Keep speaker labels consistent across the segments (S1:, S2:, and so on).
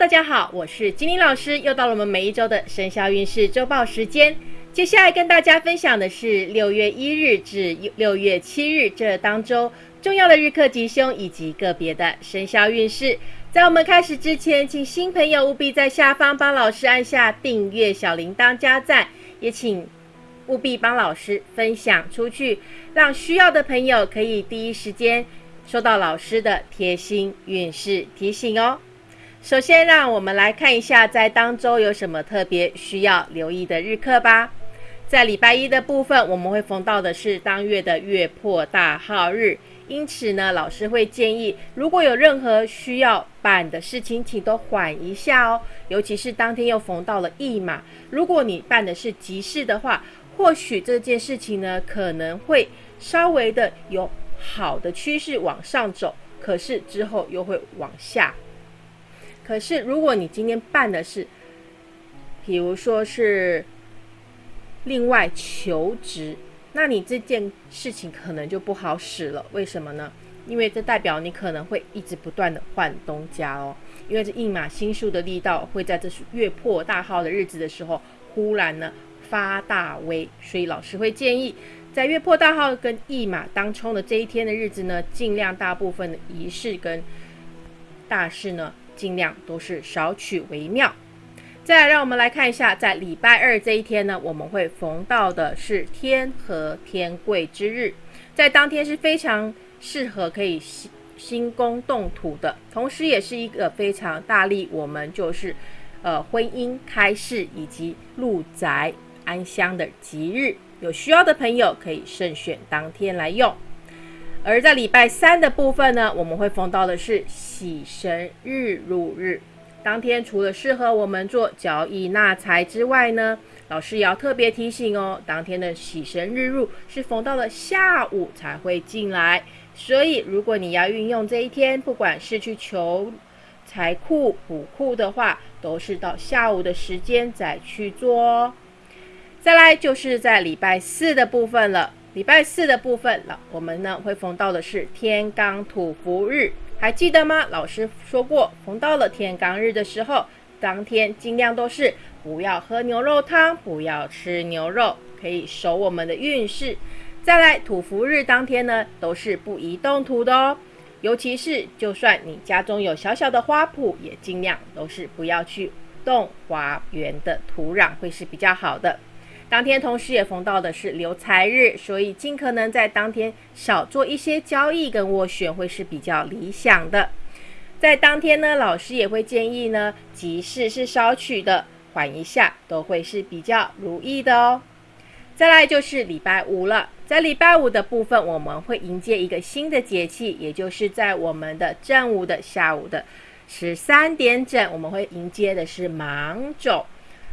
S1: 大家好，我是金玲老师，又到了我们每一周的生肖运势周报时间。接下来跟大家分享的是六月一日至六月七日这当周重要的日课吉凶以及个别的生肖运势。在我们开始之前，请新朋友务必在下方帮老师按下订阅、小铃铛、加赞，也请务必帮老师分享出去，让需要的朋友可以第一时间收到老师的贴心运势提醒哦。首先，让我们来看一下在当周有什么特别需要留意的日课吧。在礼拜一的部分，我们会逢到的是当月的月破大号日，因此呢，老师会建议，如果有任何需要办的事情，请都缓一下哦。尤其是当天又逢到了驿马，如果你办的是急事的话，或许这件事情呢，可能会稍微的有好的趋势往上走，可是之后又会往下。可是如果你今天办的是，比如说是。另外求职，那你这件事情可能就不好使了。为什么呢？因为这代表你可能会一直不断的换东家哦。因为这一马星数的力道会在这月破大号的日子的时候，忽然呢发大威。所以老师会建议，在月破大号跟一马当冲的这一天的日子呢，尽量大部分的仪式跟大事呢，尽量都是少取为妙。再来，让我们来看一下，在礼拜二这一天呢，我们会逢到的是天和天贵之日，在当天是非常适合可以兴兴工动土的，同时也是一个非常大力我们就是呃婚姻开市以及入宅安乡的吉日，有需要的朋友可以慎选当天来用。而在礼拜三的部分呢，我们会逢到的是喜神日入日。当天除了适合我们做交易纳财之外呢，老师也要特别提醒哦，当天的喜神日入是逢到了下午才会进来，所以如果你要运用这一天，不管是去求财库补库的话，都是到下午的时间再去做哦。再来就是在礼拜四的部分了，礼拜四的部分了，我们呢会逢到的是天罡土福日。还记得吗？老师说过，逢到了天罡日的时候，当天尽量都是不要喝牛肉汤，不要吃牛肉，可以守我们的运势。再来，土福日当天呢，都是不宜动土的哦。尤其是，就算你家中有小小的花圃，也尽量都是不要去动花园的土壤，会是比较好的。当天同时也逢到的是留财日，所以尽可能在当天少做一些交易跟斡旋会是比较理想的。在当天呢，老师也会建议呢，急事是少取的，缓一下都会是比较如意的哦。再来就是礼拜五了，在礼拜五的部分，我们会迎接一个新的节气，也就是在我们的正午的下午的十三点整，我们会迎接的是芒种。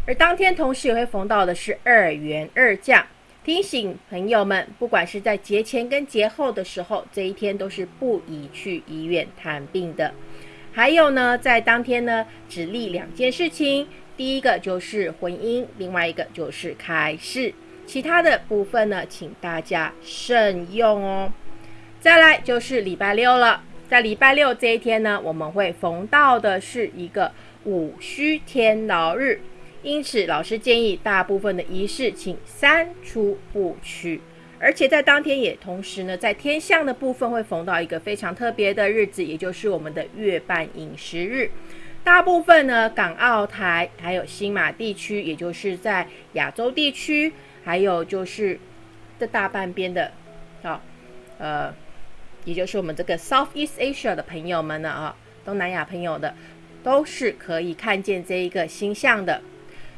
S1: 而当天同时也会逢到的是二元二降，提醒朋友们，不管是在节前跟节后的时候，这一天都是不宜去医院探病的。还有呢，在当天呢，只立两件事情，第一个就是婚姻，另外一个就是开市，其他的部分呢，请大家慎用哦。再来就是礼拜六了，在礼拜六这一天呢，我们会逢到的是一个午戌天牢日。因此，老师建议大部分的仪式请三出不取，而且在当天也同时呢，在天象的部分会逢到一个非常特别的日子，也就是我们的月半饮食日。大部分呢，港澳台还有新马地区，也就是在亚洲地区，还有就是这大半边的，啊，呃，也就是我们这个 Southeast Asia 的朋友们呢，啊，东南亚朋友的，都是可以看见这一个星象的。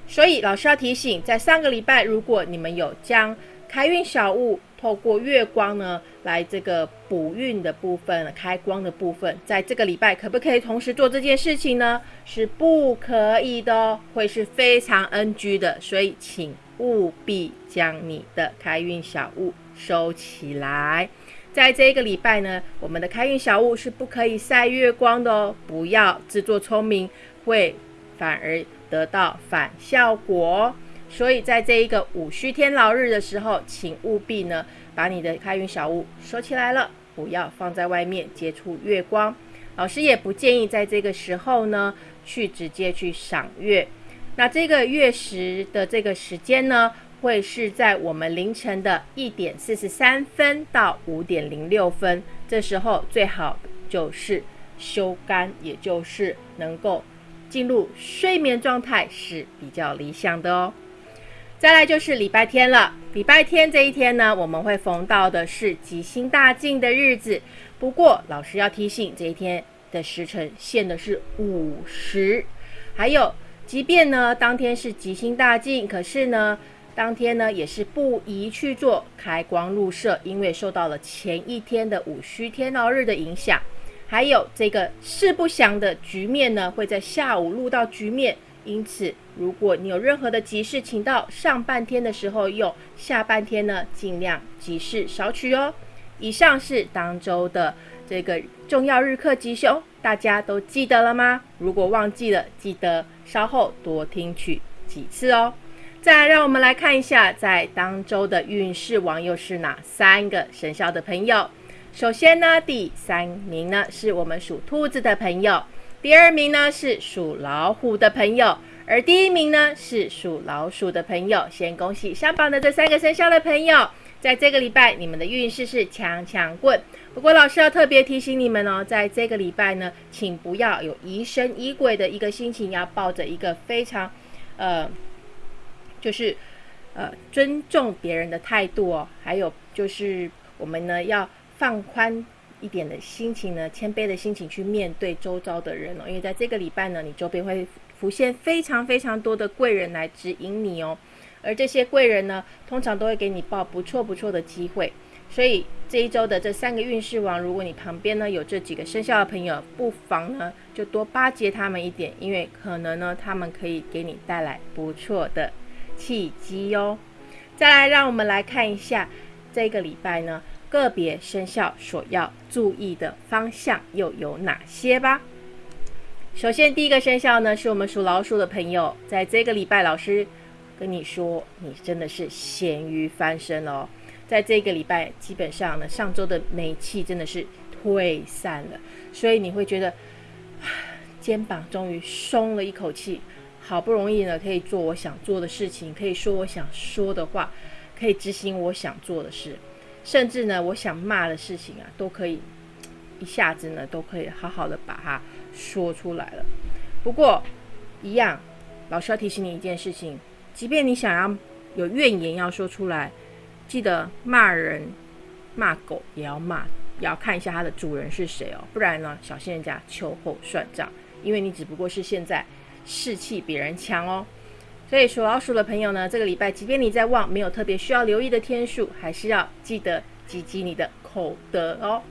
S1: 所以老师要提醒，在上个礼拜，如果你们有将开运小物透过月光呢来这个补运的部分、开光的部分，在这个礼拜可不可以同时做这件事情呢？是不可以的哦，会是非常 NG 的。所以请务必将你的开运小物收起来。在这一个礼拜呢，我们的开运小物是不可以晒月光的哦，不要自作聪明，会反而。得到反效果，所以在这一个五虚天牢日的时候，请务必呢把你的开运小物收起来了，不要放在外面接触月光。老师也不建议在这个时候呢去直接去赏月。那这个月食的这个时间呢，会是在我们凌晨的一点四十三分到五点零六分，这时候最好就是休肝，也就是能够进入睡眠状态是比较理想的哦。再来就是礼拜天了，礼拜天这一天呢，我们会逢到的是吉星大进的日子。不过老师要提醒，这一天的时辰限的是午时，还有，即便呢当天是吉星大进，可是呢当天呢也是不宜去做开光入社，因为受到了前一天的午戌天牢日的影响。还有这个四不祥的局面呢，会在下午录到局面。因此，如果你有任何的急事，请到上半天的时候用，下半天呢尽量急事少取哦。以上是当周的这个重要日课吉凶，大家都记得了吗？如果忘记了，记得稍后多听取几次哦。再，让我们来看一下，在当周的运势王又是哪三个生肖的朋友。首先呢，第三名呢是我们属兔子的朋友。第二名呢是属老虎的朋友，而第一名呢是属老鼠的朋友。先恭喜上榜的这三个生肖的朋友，在这个礼拜你们的运势是强强棍。不过老师要特别提醒你们哦，在这个礼拜呢，请不要有疑神疑鬼的一个心情，要抱着一个非常呃，就是呃尊重别人的态度哦。还有就是我们呢要放宽。一点的心情呢，谦卑的心情去面对周遭的人哦，因为在这个礼拜呢，你周边会浮现非常非常多的贵人来指引你哦，而这些贵人呢，通常都会给你报不错不错的机会，所以这一周的这三个运势王，如果你旁边呢有这几个生肖的朋友，不妨呢就多巴结他们一点，因为可能呢他们可以给你带来不错的契机哟。再来，让我们来看一下这个礼拜呢。个别生肖所要注意的方向又有哪些吧？首先，第一个生肖呢，是我们属老鼠的朋友，在这个礼拜，老师跟你说，你真的是咸鱼翻身哦。在这个礼拜，基本上呢，上周的霉气真的是退散了，所以你会觉得肩膀终于松了一口气，好不容易呢，可以做我想做的事情，可以说我想说的话，可以执行我想做的事。甚至呢，我想骂的事情啊，都可以一下子呢，都可以好好的把它说出来了。不过，一样，老师要提醒你一件事情：，即便你想要有怨言要说出来，记得骂人、骂狗也要骂，也要看一下它的主人是谁哦，不然呢，小心人家秋后算账，因为你只不过是现在士气比人强哦。所以属老鼠的朋友呢，这个礼拜即便你在旺，没有特别需要留意的天数，还是要记得积积你的口德哦。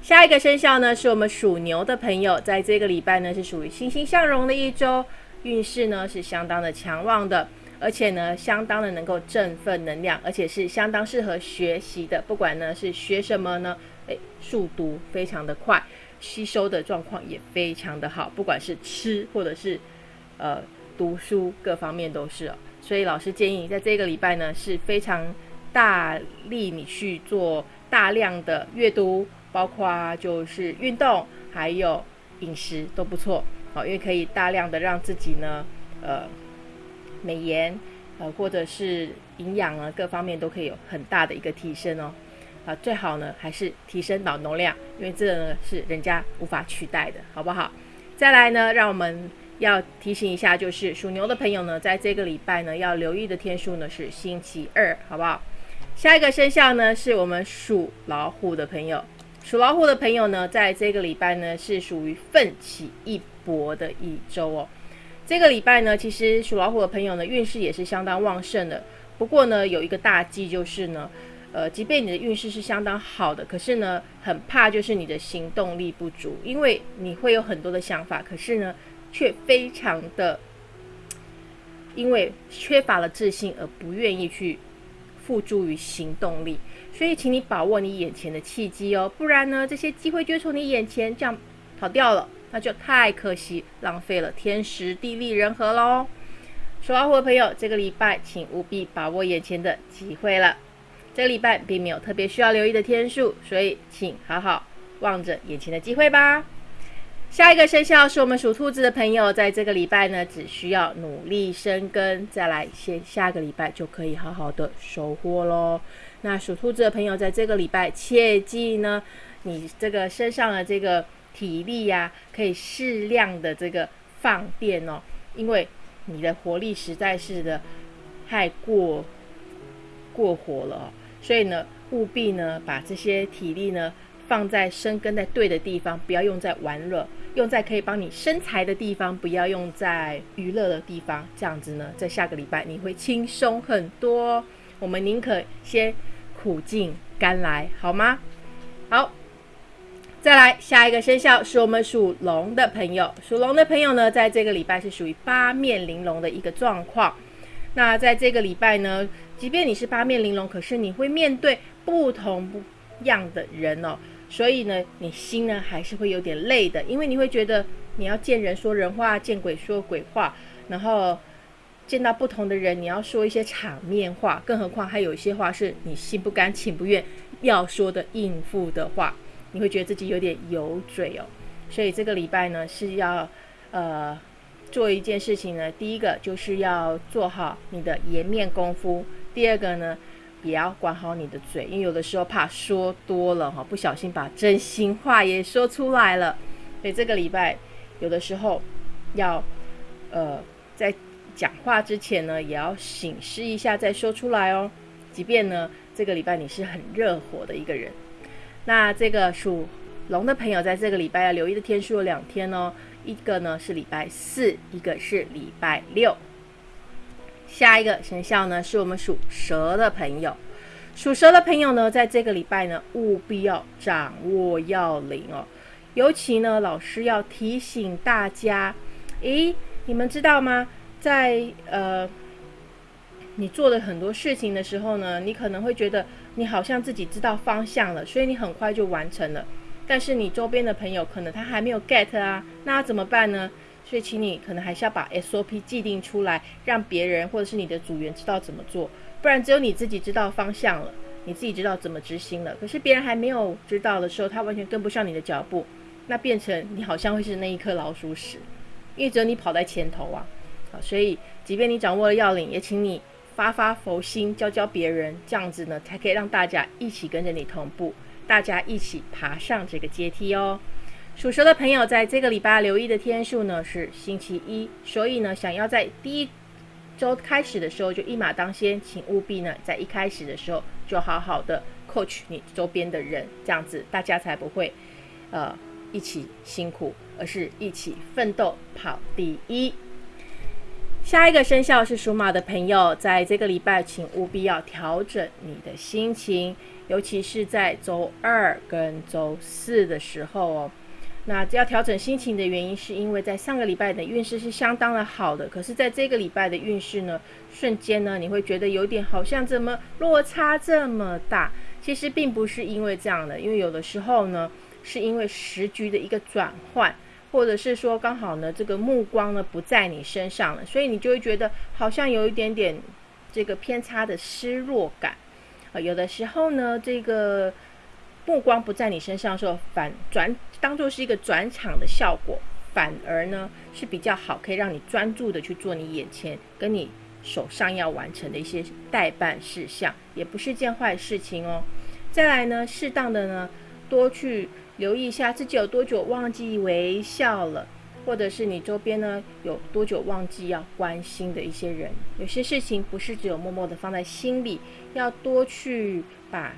S1: 下一个生肖呢，是我们属牛的朋友，在这个礼拜呢，是属于欣欣向荣的一周，运势呢是相当的强旺的，而且呢，相当的能够振奋能量，而且是相当适合学习的。不管呢是学什么呢，诶，速读非常的快，吸收的状况也非常的好，不管是吃或者是呃。读书各方面都是哦，所以老师建议在这个礼拜呢是非常大力你去做大量的阅读，包括就是运动还有饮食都不错好，因为可以大量的让自己呢呃美颜呃或者是营养啊各方面都可以有很大的一个提升哦啊最好呢还是提升脑容量，因为这个呢是人家无法取代的，好不好？再来呢，让我们。要提醒一下，就是属牛的朋友呢，在这个礼拜呢，要留意的天数呢是星期二，好不好？下一个生肖呢，是我们属老虎的朋友。属老虎的朋友呢，在这个礼拜呢，是属于奋起一搏的一周哦。这个礼拜呢，其实属老虎的朋友呢，运势也是相当旺盛的。不过呢，有一个大忌就是呢，呃，即便你的运势是相当好的，可是呢，很怕就是你的行动力不足，因为你会有很多的想法，可是呢。却非常的，因为缺乏了自信而不愿意去付诸于行动力，所以请你把握你眼前的契机哦，不然呢，这些机会就从你眼前这样跑掉了，那就太可惜，浪费了天时地利人和喽。属老虎的朋友，这个礼拜请务必把握眼前的机会了。这个礼拜并没有特别需要留意的天数，所以请好好望着眼前的机会吧。下一个生肖是我们属兔子的朋友，在这个礼拜呢，只需要努力生根，再来先下个礼拜就可以好好的收获喽。那属兔子的朋友，在这个礼拜切记呢，你这个身上的这个体力呀，可以适量的这个放电哦，因为你的活力实在是的太过过火了，所以呢，务必呢把这些体力呢放在生根在对的地方，不要用在玩乐，用在可以帮你生财的地方，不要用在娱乐的地方。这样子呢，在下个礼拜你会轻松很多。我们宁可先苦尽甘来，好吗？好，再来下一个生肖是我们属龙的朋友。属龙的朋友呢，在这个礼拜是属于八面玲珑的一个状况。那在这个礼拜呢，即便你是八面玲珑，可是你会面对不同不样的人哦，所以呢，你心呢还是会有点累的，因为你会觉得你要见人说人话，见鬼说鬼话，然后。见到不同的人，你要说一些场面话，更何况还有一些话是你心不甘情不愿要说的应付的话，你会觉得自己有点油嘴哦。所以这个礼拜呢是要呃做一件事情呢，第一个就是要做好你的颜面功夫，第二个呢也要管好你的嘴，因为有的时候怕说多了哈，不小心把真心话也说出来了。所以这个礼拜有的时候要呃在。讲话之前呢，也要醒思一下再说出来哦。即便呢，这个礼拜你是很热火的一个人，那这个属龙的朋友在这个礼拜要留意的天数有两天哦，一个呢是礼拜四，一个是礼拜六。下一个生肖呢是我们属蛇的朋友，属蛇的朋友呢，在这个礼拜呢，务必要掌握要领哦。尤其呢，老师要提醒大家，咦，你们知道吗？在呃，你做了很多事情的时候呢，你可能会觉得你好像自己知道方向了，所以你很快就完成了。但是你周边的朋友可能他还没有 get 啊，那怎么办呢？所以请你可能还是要把 SOP 既定出来，让别人或者是你的组员知道怎么做，不然只有你自己知道方向了，你自己知道怎么执行了，可是别人还没有知道的时候，他完全跟不上你的脚步，那变成你好像会是那一颗老鼠屎，因为只有你跑在前头啊。好，所以即便你掌握了要领，也请你发发佛心，教教别人，这样子呢，才可以让大家一起跟着你同步，大家一起爬上这个阶梯哦。属蛇的朋友，在这个礼拜留意的天数呢是星期一，所以呢，想要在第一周开始的时候就一马当先，请务必呢在一开始的时候就好好的 coach 你周边的人，这样子大家才不会呃一起辛苦，而是一起奋斗跑第一。下一个生肖是属马的朋友，在这个礼拜，请务必要调整你的心情，尤其是在周二跟周四的时候哦。那要调整心情的原因，是因为在上个礼拜的运势是相当的好的，可是在这个礼拜的运势呢，瞬间呢，你会觉得有点好像怎么落差这么大？其实并不是因为这样的，因为有的时候呢，是因为时局的一个转换。或者是说刚好呢，这个目光呢不在你身上了，所以你就会觉得好像有一点点这个偏差的失落感啊。有的时候呢，这个目光不在你身上的时候，反转当做是一个转场的效果，反而呢是比较好，可以让你专注的去做你眼前跟你手上要完成的一些代办事项，也不是件坏事情哦。再来呢，适当的呢多去。留意一下自己有多久忘记微笑了，或者是你周边呢有多久忘记要关心的一些人。有些事情不是只有默默的放在心里，要多去把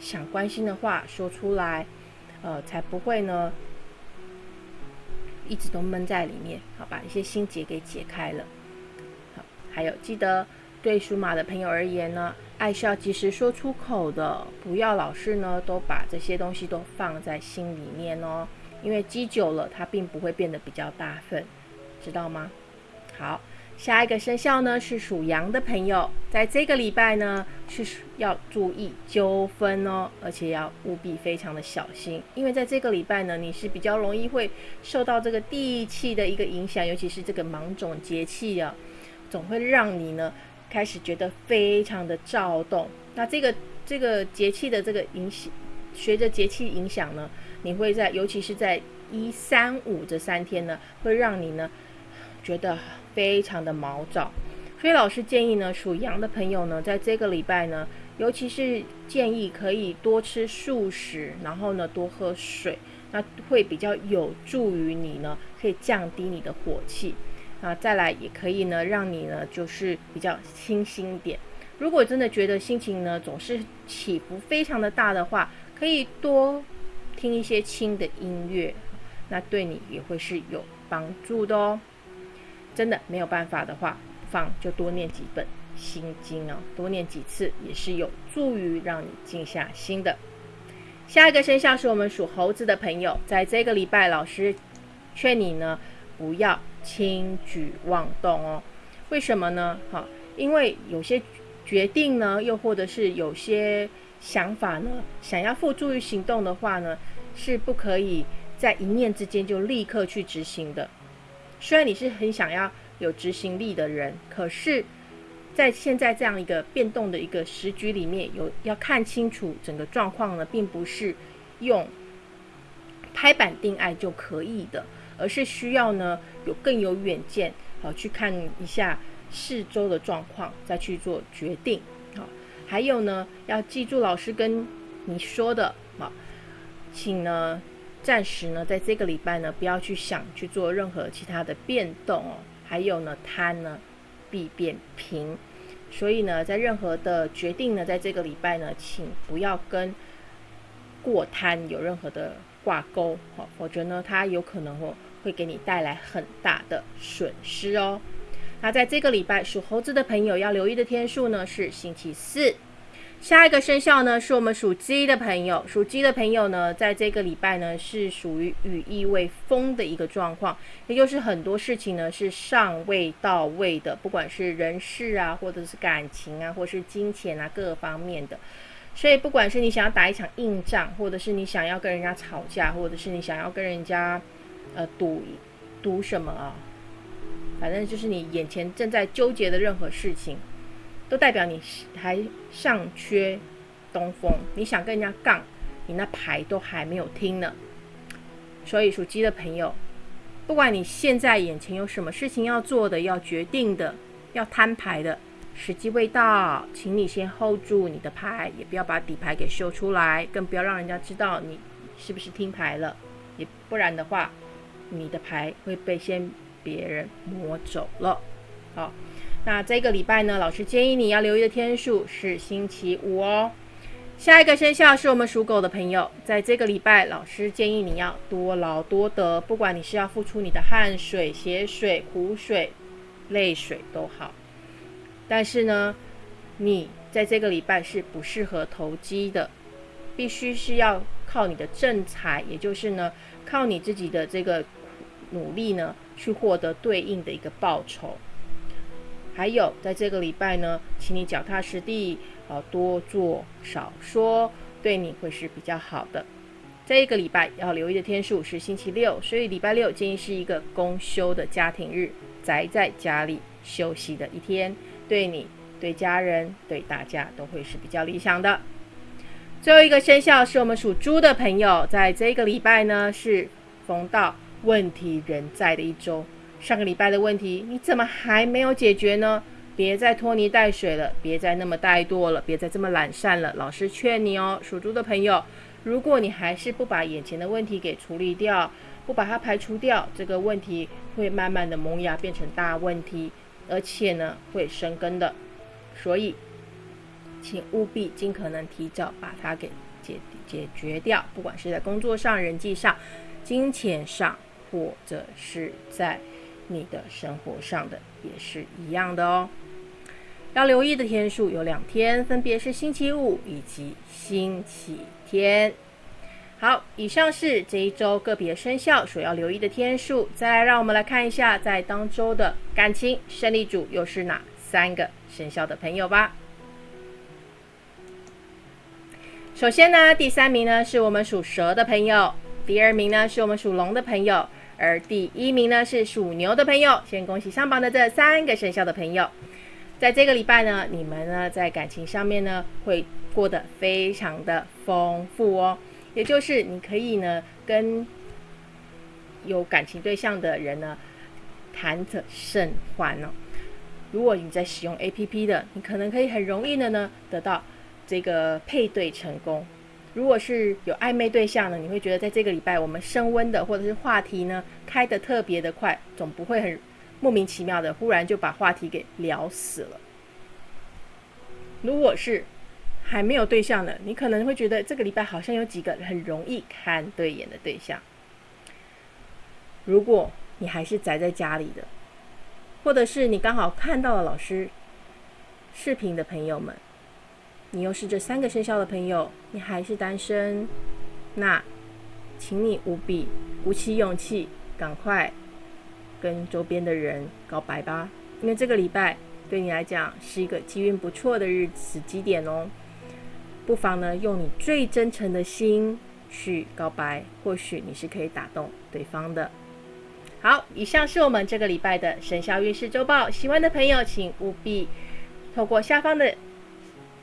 S1: 想关心的话说出来，呃，才不会呢一直都闷在里面。好，把一些心结给解开了。好，还有记得对属马的朋友而言呢。爱是要及时说出口的，不要老是呢都把这些东西都放在心里面哦，因为积久了，它并不会变得比较大份，知道吗？好，下一个生肖呢是属羊的朋友，在这个礼拜呢是要注意纠纷哦，而且要务必非常的小心，因为在这个礼拜呢，你是比较容易会受到这个地气的一个影响，尤其是这个芒种节气啊，总会让你呢。开始觉得非常的躁动，那这个这个节气的这个影响，随着节气影响呢，你会在尤其是在一、三、五这三天呢，会让你呢觉得非常的毛躁。所以老师建议呢，属羊的朋友呢，在这个礼拜呢，尤其是建议可以多吃素食，然后呢多喝水，那会比较有助于你呢，可以降低你的火气。啊，再来也可以呢，让你呢就是比较清新一点。如果真的觉得心情呢总是起伏非常的大的话，可以多听一些轻的音乐，那对你也会是有帮助的哦。真的没有办法的话。放就多念几本心经哦，多念几次也是有助于让你静下心的。下一个生肖是我们属猴子的朋友，在这个礼拜，老师劝你呢不要轻举妄动哦。为什么呢？哈，因为有些决定呢，又或者是有些想法呢，想要付诸于行动的话呢，是不可以在一念之间就立刻去执行的。虽然你是很想要。有执行力的人，可是，在现在这样一个变动的一个时局里面，有要看清楚整个状况呢，并不是用拍板定案就可以的，而是需要呢有更有远见，好去看一下四周的状况，再去做决定。好，还有呢，要记住老师跟你说的，好，请呢暂时呢在这个礼拜呢，不要去想去做任何其他的变动哦。还有呢，贪呢必变平，所以呢，在任何的决定呢，在这个礼拜呢，请不要跟过贪有任何的挂钩，好，否则呢，它有可能哦会给你带来很大的损失哦。那在这个礼拜，属猴子的朋友要留意的天数呢是星期四。下一个生肖呢，是我们属鸡的朋友。属鸡的朋友呢，在这个礼拜呢，是属于羽翼未丰的一个状况，也就是很多事情呢是尚未到位的，不管是人事啊，或者是感情啊，或是金钱啊，各方面的。所以，不管是你想要打一场硬仗，或者是你想要跟人家吵架，或者是你想要跟人家呃赌赌什么啊，反正就是你眼前正在纠结的任何事情。都代表你还尚缺东风，你想跟人家杠，你那牌都还没有听呢。所以属鸡的朋友，不管你现在眼前有什么事情要做的、要决定的、要摊牌的，时机未到，请你先 hold 住你的牌，也不要把底牌给秀出来，更不要让人家知道你是不是听牌了，也不然的话，你的牌会被先别人摸走了。好。那这个礼拜呢，老师建议你要留意的天数是星期五哦。下一个生肖是我们属狗的朋友，在这个礼拜，老师建议你要多劳多得，不管你是要付出你的汗水、血水、苦水、泪水都好。但是呢，你在这个礼拜是不适合投机的，必须是要靠你的正财，也就是呢，靠你自己的这个努力呢，去获得对应的一个报酬。还有，在这个礼拜呢，请你脚踏实地，呃，多做少说，对你会是比较好的。这一个礼拜要留意的天数是星期六，所以礼拜六建议是一个公休的家庭日，宅在家里休息的一天，对你、对家人、对大家都会是比较理想的。最后一个生肖是我们属猪的朋友，在这个礼拜呢，是逢到问题仍在的一周。上个礼拜的问题，你怎么还没有解决呢？别再拖泥带水了，别再那么怠惰了，别再这么懒散了。老师劝你哦，属猪的朋友，如果你还是不把眼前的问题给处理掉，不把它排除掉，这个问题会慢慢的萌芽变成大问题，而且呢会生根的。所以，请务必尽可能提早把它给解解决掉，不管是在工作上、人际上、金钱上，或者是在。你的生活上的也是一样的哦。要留意的天数有两天，分别是星期五以及星期天。好，以上是这一周个别生肖所要留意的天数。再来，让我们来看一下，在当周的感情胜利组又是哪三个生肖的朋友吧。首先呢，第三名呢是我们属蛇的朋友，第二名呢是我们属龙的朋友。而第一名呢是属牛的朋友，先恭喜上榜的这三个生肖的朋友，在这个礼拜呢，你们呢在感情上面呢会过得非常的丰富哦，也就是你可以呢跟有感情对象的人呢，谈得甚欢哦。如果你在使用 A P P 的，你可能可以很容易的呢得到这个配对成功。如果是有暧昧对象呢，你会觉得在这个礼拜我们升温的或者是话题呢开得特别的快，总不会很莫名其妙的忽然就把话题给聊死了。如果是还没有对象的，你可能会觉得这个礼拜好像有几个很容易看对眼的对象。如果你还是宅在家里的。或者是你刚好看到了老师视频的朋友们，你又是这三个生肖的朋友，你还是单身，那请你务必鼓起勇气，赶快跟周边的人告白吧，因为这个礼拜对你来讲是一个机运不错的日子基点哦。不妨呢用你最真诚的心去告白，或许你是可以打动对方的。好，以上是我们这个礼拜的生肖运势周报。喜欢的朋友，请务必透过下方的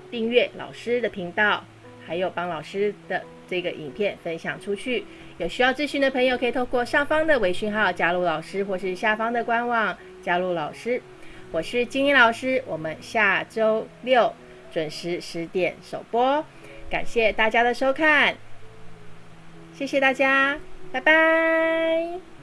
S1: 订阅老师的频道，还有帮老师的这个影片分享出去。有需要咨询的朋友，可以透过上方的微信号加入老师，或是下方的官网加入老师。我是金英老师，我们下周六准时十点首播。感谢大家的收看，谢谢大家，拜拜。